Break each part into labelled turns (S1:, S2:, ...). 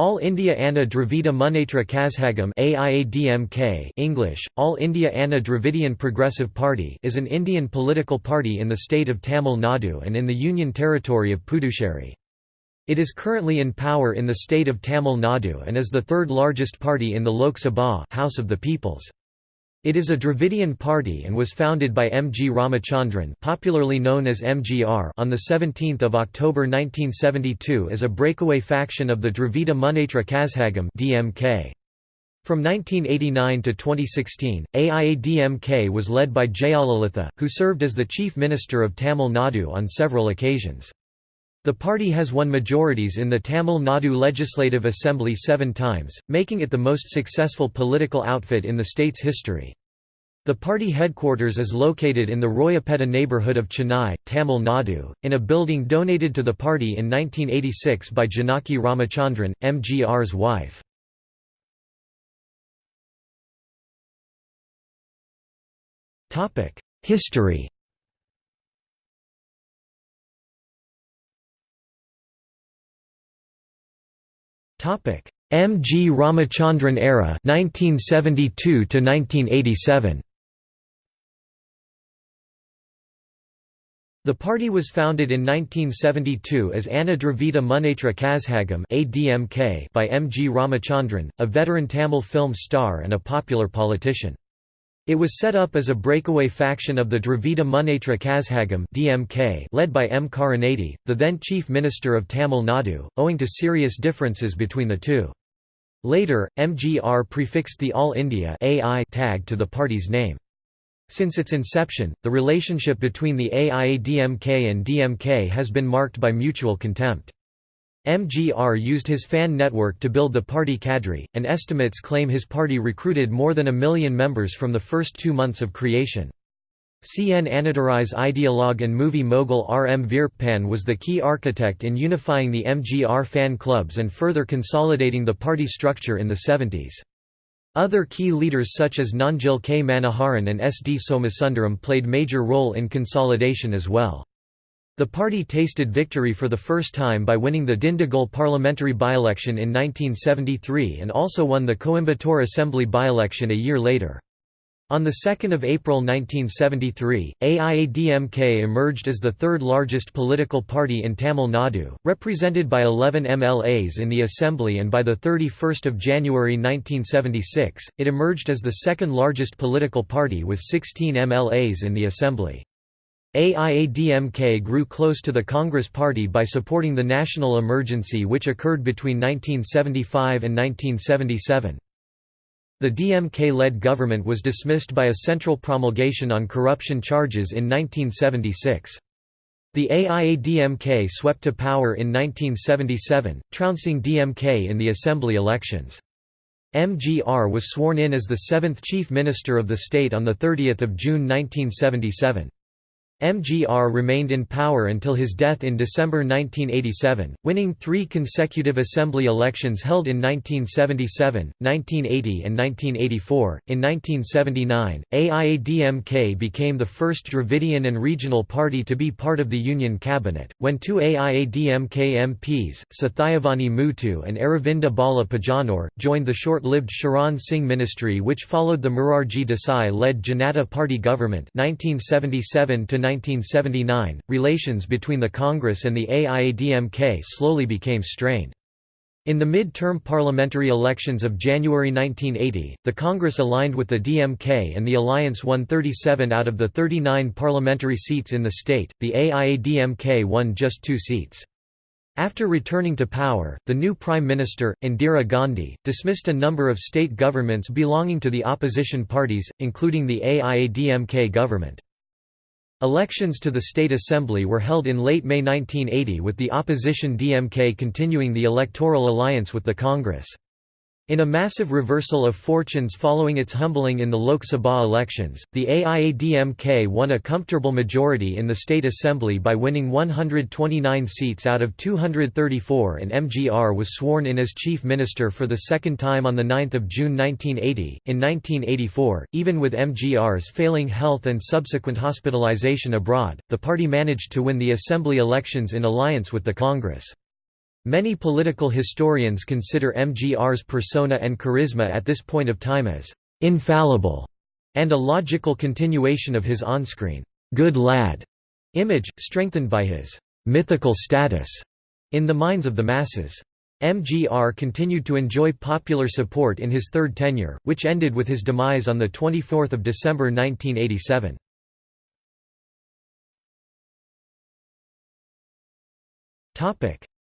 S1: All India Anna Dravida Munnetra Kazhagam AIADMK English, All India Anna Dravidian Progressive Party is an Indian political party in the state of Tamil Nadu and in the Union Territory of Puducherry. It is currently in power in the state of Tamil Nadu and is the third largest party in the Lok Sabha House of the Peoples. It is a Dravidian party and was founded by M. G. Ramachandran popularly known as MGR on 17 October 1972 as a breakaway faction of the Dravida Munnetra Kazhagam DMK. From 1989 to 2016, AIADMK was led by Jayalalitha, who served as the Chief Minister of Tamil Nadu on several occasions. The party has won majorities in the Tamil Nadu Legislative Assembly seven times, making it the most successful political outfit in the state's history. The party headquarters is located in the Royapettah neighbourhood of Chennai, Tamil Nadu, in a building donated to the party in 1986 by Janaki Ramachandran, MGR's wife. History Topic: M. G. Ramachandran era 1972 to 1987. The party was founded in 1972 as Anna Dravida Munnetra Kazhagam (ADMK) by M. G. Ramachandran, a veteran Tamil film star and a popular politician. It was set up as a breakaway faction of the Dravida Munnetra Kazhagam (DMK) led by M Karunanidhi, the then chief minister of Tamil Nadu, owing to serious differences between the two. Later, MGR prefixed the All India AI tag to the party's name. Since its inception, the relationship between the AIADMK and DMK has been marked by mutual contempt. MGR used his fan network to build the party cadre, and estimates claim his party recruited more than a million members from the first two months of creation. CN Annadurai's ideologue and movie mogul R. M. Veerappan was the key architect in unifying the MGR fan clubs and further consolidating the party structure in the 70s. Other key leaders such as Nanjil K. Manoharan and S. D. Somasundaram played major role in consolidation as well. The party tasted victory for the first time by winning the Dindigul parliamentary by-election in 1973 and also won the Coimbatore Assembly by-election a year later. On 2 April 1973, AIADMK emerged as the third largest political party in Tamil Nadu, represented by 11 MLAs in the Assembly and by 31 January 1976, it emerged as the second largest political party with 16 MLAs in the Assembly. AIADMK grew close to the Congress Party by supporting the national emergency which occurred between 1975 and 1977. The DMK-led government was dismissed by a central promulgation on corruption charges in 1976. The AIADMK swept to power in 1977, trouncing DMK in the assembly elections. MGR was sworn in as the seventh chief minister of the state on 30 June 1977. MGR remained in power until his death in December 1987, winning three consecutive assembly elections held in 1977, 1980 and 1984. In 1979, AIADMK became the first Dravidian and regional party to be part of the Union cabinet, when two AIADMK MPs, Sathayavani Muthu and Aravinda Bala Pajanore, joined the short-lived Charan Singh ministry which followed the Morarji Desai-led Janata Party government 1977 to 1979, relations between the Congress and the AIADMK slowly became strained. In the mid-term parliamentary elections of January 1980, the Congress aligned with the DMK and the alliance won 37 out of the 39 parliamentary seats in the state, the AIADMK won just two seats. After returning to power, the new Prime Minister, Indira Gandhi, dismissed a number of state governments belonging to the opposition parties, including the AIADMK government. Elections to the State Assembly were held in late May 1980 with the opposition DMK continuing the electoral alliance with the Congress. In a massive reversal of fortunes following its humbling in the Lok Sabha elections, the AIADMK won a comfortable majority in the State Assembly by winning 129 seats out of 234 and MGR was sworn in as Chief Minister for the second time on 9 June 1980. In 1984, even with MGR's failing health and subsequent hospitalization abroad, the party managed to win the Assembly elections in alliance with the Congress. Many political historians consider MGR's persona and charisma at this point of time as infallible and a logical continuation of his on-screen good lad image, strengthened by his mythical status in the minds of the masses. MGR continued to enjoy popular support in his third tenure, which ended with his demise on 24 December 1987.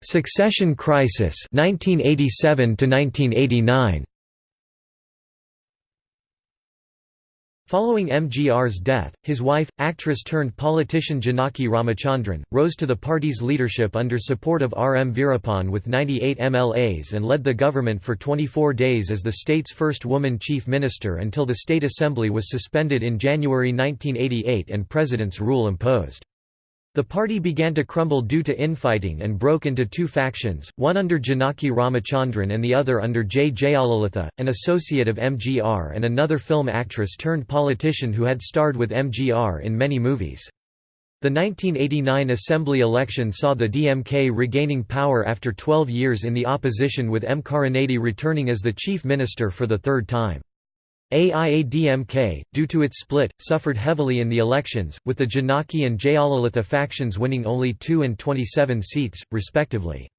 S1: Succession crisis 1987 to 1989 Following MGR's death, his wife, actress-turned-politician Janaki Ramachandran, rose to the party's leadership under support of R. M. Veerappan with 98 MLAs and led the government for 24 days as the state's first woman chief minister until the state assembly was suspended in January 1988 and president's rule imposed. The party began to crumble due to infighting and broke into two factions, one under Janaki Ramachandran and the other under J. Jayalalitha, an associate of MGR and another film actress turned politician who had starred with MGR in many movies. The 1989 assembly election saw the DMK regaining power after 12 years in the opposition with M. Karunanidhi returning as the chief minister for the third time. AIADMK, due to its split, suffered heavily in the elections, with the Janaki and Jayalalitha factions winning only 2 and 27 seats, respectively.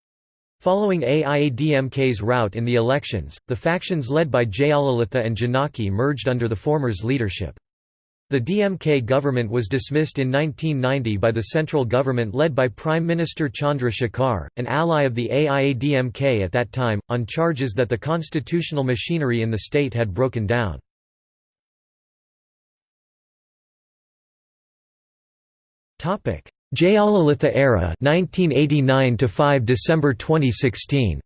S1: Following AIADMK's rout in the elections, the factions led by Jayalalitha and Janaki merged under the former's leadership. The DMK government was dismissed in 1990 by the central government led by Prime Minister Chandra Shekhar, an ally of the AIADMK at that time, on charges that the constitutional machinery in the state had broken down. Jayalalitha era 1989 to 5 December 2016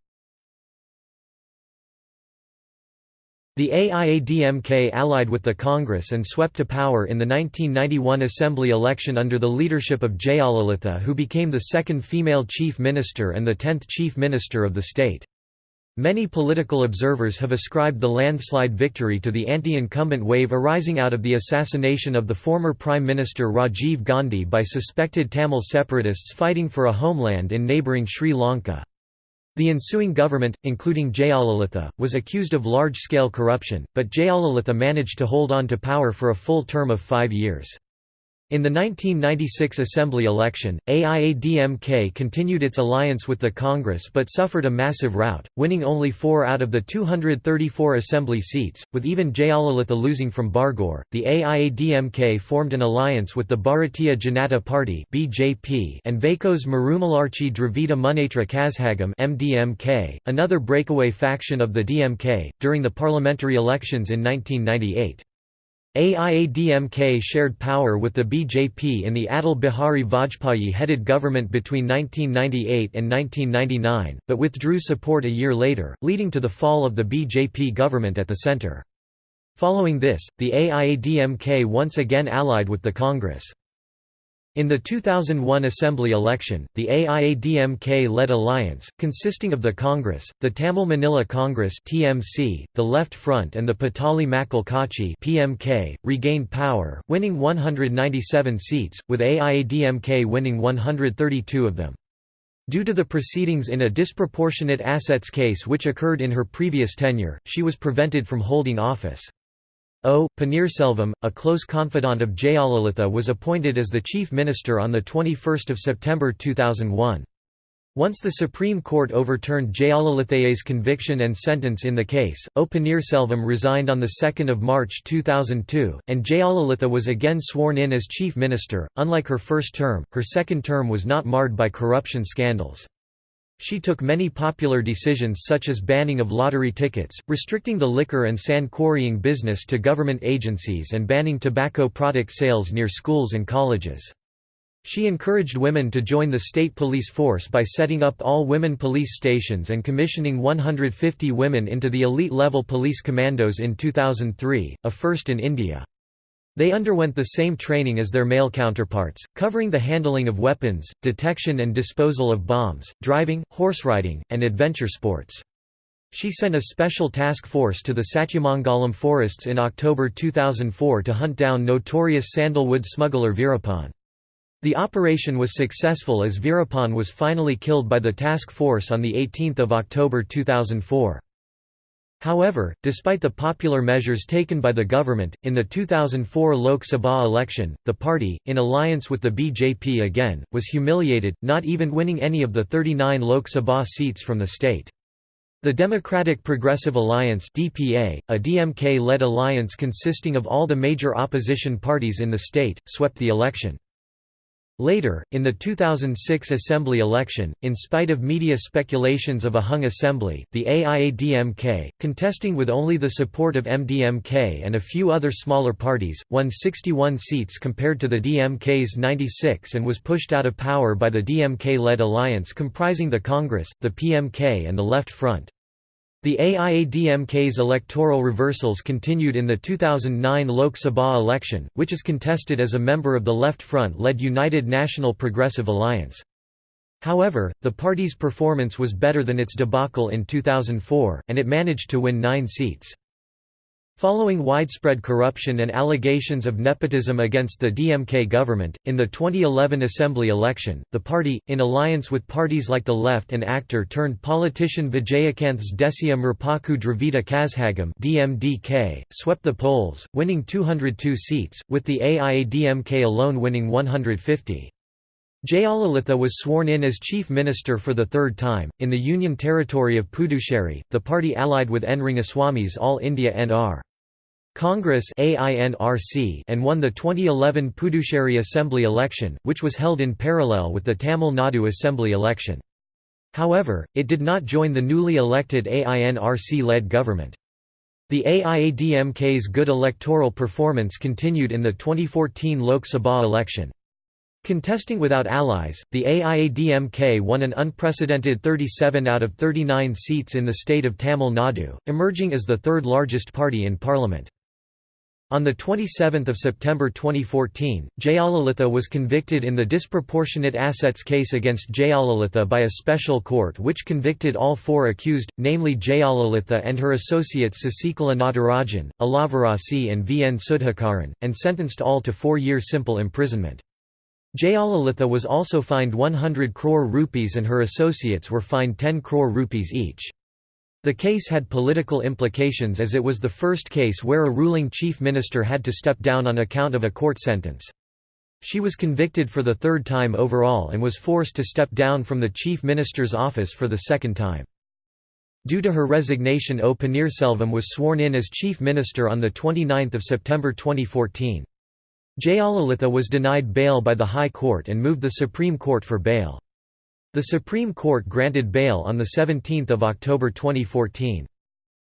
S1: The AIADMK allied with the Congress and swept to power in the 1991 assembly election under the leadership of Jayalalitha who became the second female chief minister and the tenth chief minister of the state. Many political observers have ascribed the landslide victory to the anti-incumbent wave arising out of the assassination of the former Prime Minister Rajiv Gandhi by suspected Tamil separatists fighting for a homeland in neighbouring Sri Lanka. The ensuing government, including Jayalalitha, was accused of large-scale corruption, but Jayalalitha managed to hold on to power for a full term of five years. In the 1996 assembly election, AIADMK continued its alliance with the Congress but suffered a massive rout, winning only four out of the 234 assembly seats, with even Jayalalitha losing from Bargur. The AIADMK formed an alliance with the Bharatiya Janata Party and Vaiko's Marumalarchi Dravida Munnetra Kazhagam (MDMK), another breakaway faction of the DMK, during the parliamentary elections in 1998. AIADMK shared power with the BJP in the Atal Bihari Vajpayee-headed government between 1998 and 1999, but withdrew support a year later, leading to the fall of the BJP government at the centre. Following this, the AIADMK once again allied with the Congress. In the 2001 Assembly election, the AIADMK-led alliance, consisting of the Congress, the Tamil Maanila Congress (TMC), the Left Front and the Pattali Makkal Katchi (PMK), regained power, winning 197 seats, with AIADMK winning 132 of them. Due to the proceedings in a disproportionate assets case which occurred in her previous tenure, she was prevented from holding office. O. Panneerselvam, a close confidant of Jayalalitha was appointed as the chief minister on 21 September 2001. Once the Supreme Court overturned Jayalalitha's conviction and sentence in the case, O. Panneerselvam resigned on 2 March 2002, and Jayalalitha was again sworn in as chief minister. Unlike her first term, her second term was not marred by corruption scandals. She took many popular decisions such as banning of lottery tickets, restricting the liquor and sand quarrying business to government agencies and banning tobacco product sales near schools and colleges. She encouraged women to join the state police force by setting up all-women police stations and commissioning 150 women into the elite-level police commandos in 2003, a first in India. They underwent the same training as their male counterparts, covering the handling of weapons, detection and disposal of bombs, driving, horse riding, and adventure sports. She sent a special task force to the Satyamangalam forests in October 2004 to hunt down notorious sandalwood smuggler Veerappan. The operation was successful as Veerappan was finally killed by the task force on 18 October 2004. However, despite the popular measures taken by the government, in the 2004 Lok Sabha election, the party, in alliance with the BJP again, was humiliated, not even winning any of the 39 Lok Sabha seats from the state. The Democratic Progressive Alliance DPA, a DMK-led alliance consisting of all the major opposition parties in the state, swept the election. Later, in the 2006 assembly election, in spite of media speculations of a hung assembly, the AIADMK, contesting with only the support of MDMK and a few other smaller parties, won 61 seats compared to the DMK's 96 and was pushed out of power by the DMK-led alliance comprising the Congress, the PMK and the Left Front. The AIADMK's electoral reversals continued in the 2009 Lok Sabha election, which is contested as a member of the Left Front-led United National Progressive Alliance. However, the party's performance was better than its debacle in 2004, and it managed to win nine seats. Following widespread corruption and allegations of nepotism against the DMK government, in the 2011 assembly election, the party, in alliance with parties like the Left and actor-turned-politician Vijayakanth's Desiya Murpokku Dravida Kazhagam DMDK, swept the polls, winning 202 seats, with the AIADMK alone winning 150. Jayalalitha was sworn in as chief minister for the third time. In the Union Territory of Puducherry, the party allied with N. Rangaswamy's All India NR. Congress and won the 2011 Puducherry Assembly election, which was held in parallel with the Tamil Nadu Assembly election. However, it did not join the newly elected AINRC-led government. The AIADMK's good electoral performance continued in the 2014 Lok Sabha election. Contesting without allies, the AIADMK won an unprecedented 37 out of 39 seats in the state of Tamil Nadu, emerging as the third largest party in parliament. On 27 September 2014, Jayalalitha was convicted in the disproportionate assets case against Jayalalitha by a special court which convicted all four accused, namely Jayalalitha and her associates Sasikala Natarajan, Alavarasi and V. N. Sudhakaran, and sentenced all to four-year simple imprisonment. Jayalalitha was also fined 100 crore rupees and her associates were fined 10 crore rupees each. The case had political implications as it was the first case where a ruling chief minister had to step down on account of a court sentence. She was convicted for the third time overall and was forced to step down from the chief minister's office for the second time. Due to her resignation O Panneerselvam was sworn in as chief minister on 29 September 2014. Jayalalitha was denied bail by the High Court and moved the Supreme Court for bail. The Supreme Court granted bail on 17 October 2014.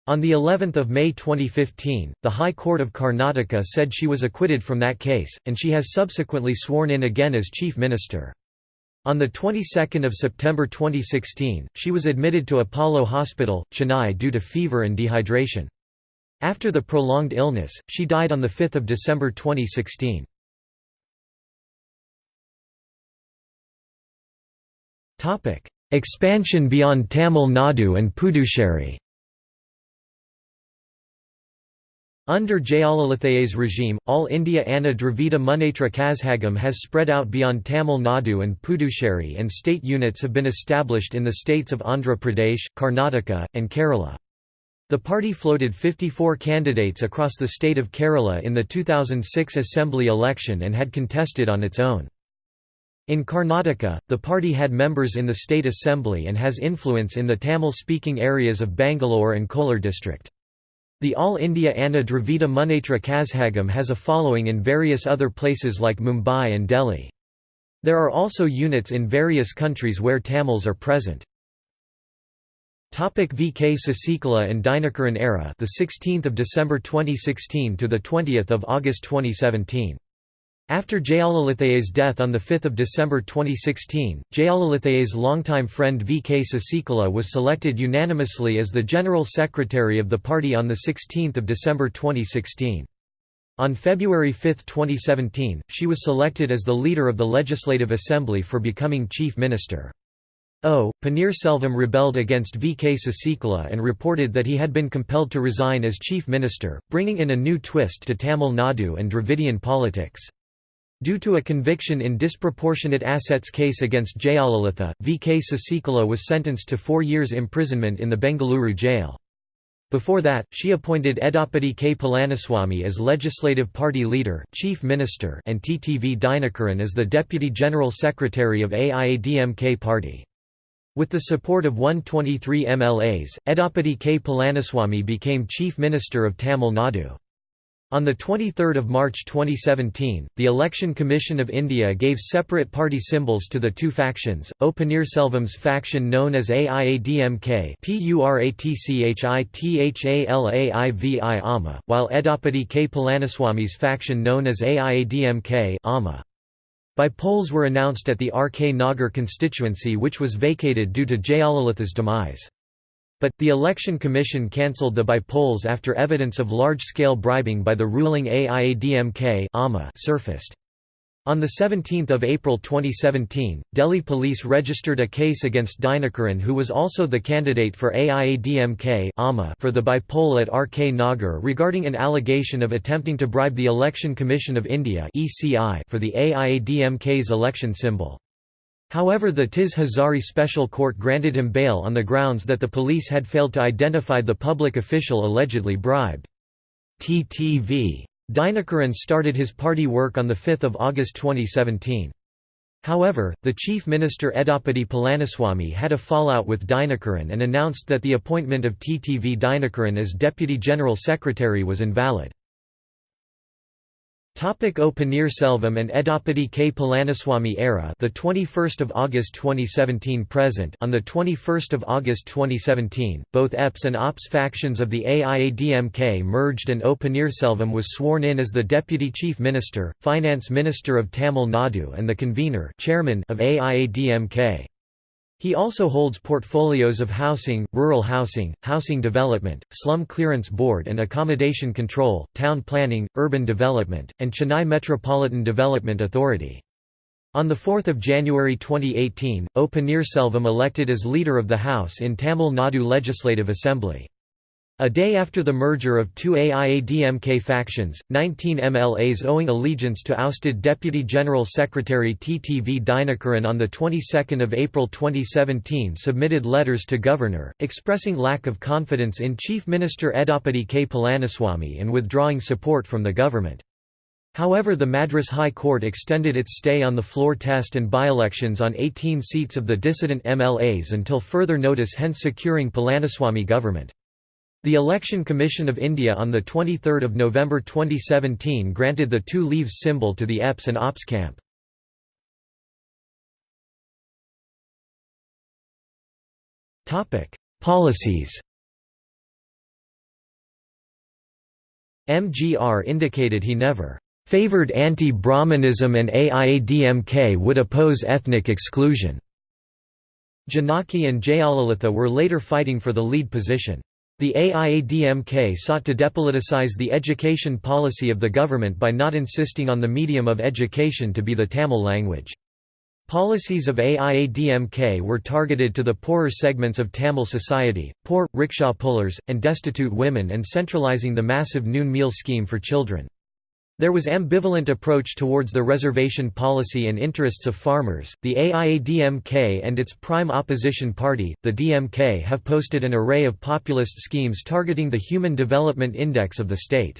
S1: On the 11th of May 2015, the High Court of Karnataka said she was acquitted from that case, and she has subsequently sworn in again as Chief Minister. On the 22nd of September 2016, she was admitted to Apollo Hospital, Chennai due to fever and dehydration. After the prolonged illness, she died on 5 December 2016. Topic: Expansion beyond Tamil Nadu and Puducherry. Under Jayalalitha's regime, All India Anna Dravida Munnetra Kazhagam has spread out beyond Tamil Nadu and Puducherry and state units have been established in the states of Andhra Pradesh, Karnataka, and Kerala. The party floated 54 candidates across the state of Kerala in the 2006 assembly election and had contested on its own. In Karnataka, the party had members in the state assembly and has influence in the Tamil-speaking areas of Bangalore and Kolar district. The All India Anna Dravida Munnetra Kazhagam has a following in various other places like Mumbai and Delhi. There are also units in various countries where Tamils are present. Topic VK Sasikala and Dinakaran era the 16th of December 2016 to the 20th of August 2017 after Jayalalitha's death on 5 December 2016, Jayalalitha's longtime friend V. K. Sasikala was selected unanimously as the General Secretary of the party on 16 December 2016. On February 5, 2017, she was selected as the leader of the Legislative Assembly for becoming Chief Minister. O. Panneerselvam rebelled against V. K. Sasikala and reported that he had been compelled to resign as Chief Minister, bringing in a new twist to Tamil Nadu and Dravidian politics. Due to a conviction in disproportionate assets case against Jayalalitha, V. K. Sasikala was sentenced to four years imprisonment in the Bengaluru jail. Before that, she appointed Edappadi K. Palaniswamy as Legislative Party Leader, Chief Minister and TTV Dinakaran as the Deputy General Secretary of AIADMK Party. With the support of 123 MLAs, Edappadi K. Palaniswamy became Chief Minister of Tamil Nadu. On 23 March 2017, the Election Commission of India gave separate party symbols to the two factions, O Panneerselvam's faction known as AIADMK while Edappadi K. Palaniswamy's faction known as AIADMK AMA. By-polls were announced at the R. K. Nagar constituency which was vacated due to Jayalalitha's demise. But, the Election Commission cancelled the by-polls after evidence of large-scale bribing by the ruling AIADMK surfaced. On 17 April 2017, Delhi police registered a case against Dinakaran who was also the candidate for AIADMK for the by-poll at RK Nagar regarding an allegation of attempting to bribe the Election Commission of India for the AIADMK's election symbol. However the Tis Hazari Special Court granted him bail on the grounds that the police had failed to identify the public official allegedly bribed. TTV. Dinakaran started his party work on 5 August 2017. However, the Chief Minister Edappadi Palaniswamy had a fallout with Dinakaran and announced that the appointment of TTV Dinakaran as Deputy General Secretary was invalid. Topic O and Edappadi K. Palaniswamy era the 21st of August 2017 present on the 21st of August 2017 both EPS and OPS factions of the AIADMK merged and O Panneerselvam was sworn in as the deputy chief minister finance minister of Tamil Nadu and the convener chairman of AIADMK he also holds portfolios of housing, rural housing, housing development, slum clearance board and accommodation control, town planning, urban development, and Chennai Metropolitan Development Authority. On 4 January 2018, O Panneerselvam elected as Leader of the House in Tamil Nadu Legislative Assembly. A day after the merger of two AIADMK factions, 19 MLAs owing allegiance to ousted Deputy General Secretary TTV Dinakaran on the 22nd of April 2017 submitted letters to Governor, expressing lack of confidence in Chief Minister Edappadi K. Palaniswamy and withdrawing support from the government. However the Madras High Court extended its stay on the floor test and by-elections on 18 seats of the dissident MLAs until further notice hence securing Palaniswamy government. The Election Commission of India on 23 November 2017 granted the two leaves symbol to the EPS and OPS camp. Policies MGR indicated he never favored anti-Brahmanism and AIADMK would oppose ethnic exclusion. Janaki and Jayalalitha were later fighting for the lead position. The AIADMK sought to depoliticize the education policy of the government by not insisting on the medium of education to be the Tamil language. Policies of AIADMK were targeted to the poorer segments of Tamil society, poor, rickshaw pullers, and destitute women and centralizing the massive noon meal scheme for children. There was ambivalent approach towards the reservation policy and interests of farmers. The AIADMK and its prime opposition party, the DMK, have posted an array of populist schemes targeting the Human Development Index of the state.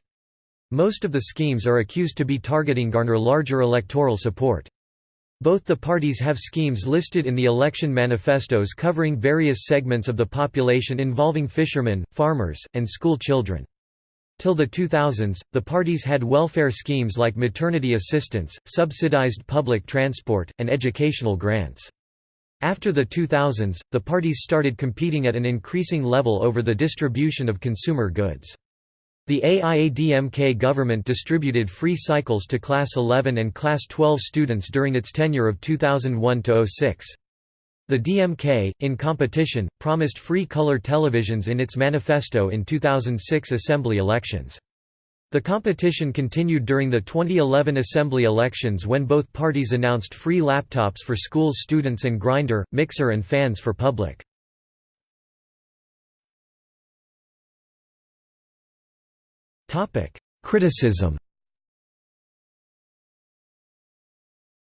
S1: Most of the schemes are accused to be targeting garner larger electoral support. Both the parties have schemes listed in the election manifestos covering various segments of the population involving fishermen, farmers, and school children. Till the 2000s, the parties had welfare schemes like maternity assistance, subsidized public transport, and educational grants. After the 2000s, the parties started competing at an increasing level over the distribution of consumer goods. The AIADMK government distributed free cycles to Class 11 and Class 12 students during its tenure of 2001–06. The DMK, in competition, promised free color televisions in its manifesto in 2006 assembly elections. The competition continued during the 2011 assembly elections when both parties announced free laptops for school students and grinder, mixer and fans for public. Criticism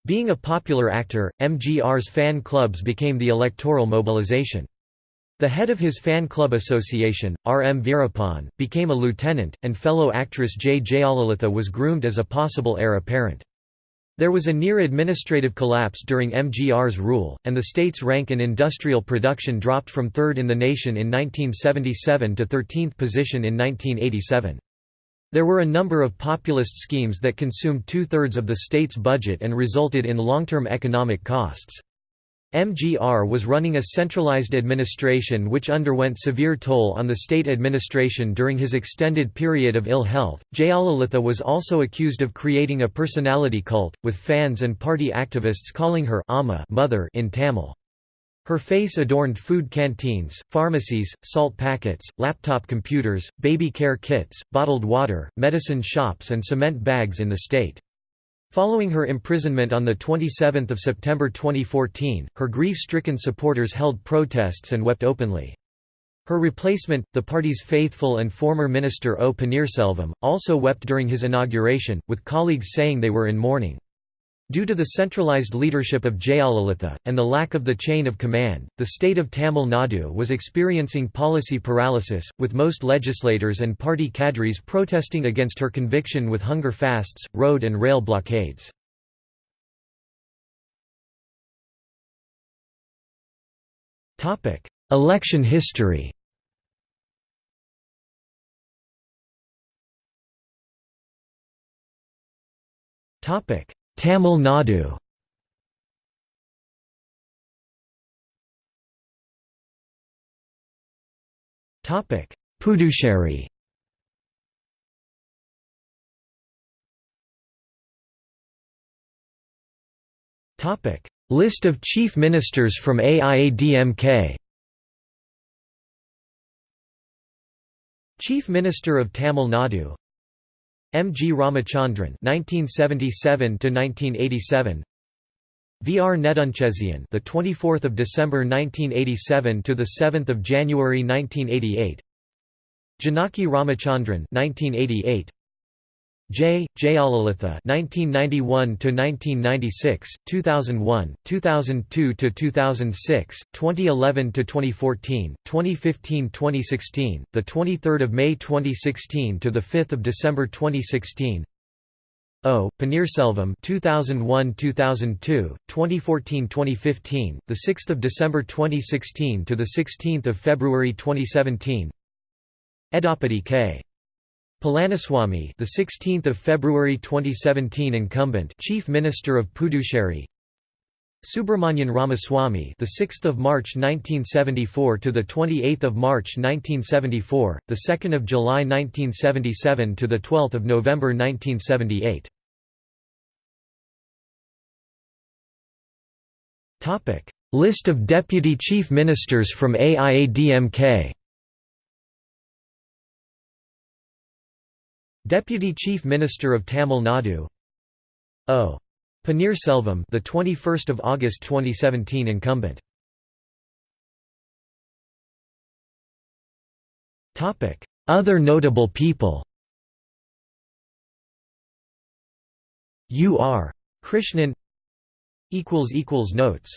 S1: Being a popular actor, MGR's fan clubs became the electoral mobilization. The head of his fan club association, R. M. Veerappan, became a lieutenant, and fellow actress J. Jayalalitha was groomed as a possible heir apparent. There was a near administrative collapse during MGR's rule, and the state's rank in industrial production dropped from third in the nation in 1977 to 13th position in 1987. There were a number of populist schemes that consumed two-thirds of the state's budget and resulted in long-term economic costs. MGR was running a centralized administration which underwent severe toll on the state administration during his extended period of ill health. Jayalalitha was also accused of creating a personality cult, with fans and party activists calling her Amma mother in Tamil. Her face adorned food canteens, pharmacies, salt packets, laptop computers, baby care kits, bottled water, medicine shops and cement bags in the state. Following her imprisonment on 27 September 2014, her grief-stricken supporters held protests and wept openly. Her replacement, the party's faithful and former minister O. Panneerselvam, also wept during his inauguration, with colleagues saying they were in mourning. Due to the centralized leadership of Jayalalitha, and the lack of the chain of command, the state of Tamil Nadu was experiencing policy paralysis, with most legislators and party cadres protesting against her conviction with hunger fasts, road and rail blockades. Election history Topic Tamil Nadu. Puducherry. List of chief ministers from AIADMK Chief Minister of Tamil Nadu M. G. Ramachandran (1977–1987), V. R. Nedunchezian, the 24th of December 1987 to the 7th of January 1988, Janaki Ramachandran (1988), J. Jayalalitha (1991–1996), 2001, 2002–2006, 2011–2014, 2015–2016, the 23rd of May 2016 to the 5th of December 2016. O. Panneerselvam 2001-2002, 2014-2015, the 6th of December 2016 to the 16th of February 2017. Edappadi K. Palaniswamy, the 16th of February 2017 incumbent Chief Minister of Puducherry. Subramanian Ramaswamy, the 6th of March 1974 to the 28th of March 1974, the 2nd of July 1977 to the 12th of November 1978. Topic: List of deputy chief ministers from AIADMK. Deputy Chief Minister of Tamil Nadu. O. Panneerselvam the 21st of August 2017 incumbent. Topic. Other notable people. U R. Krishnan. Equals equals notes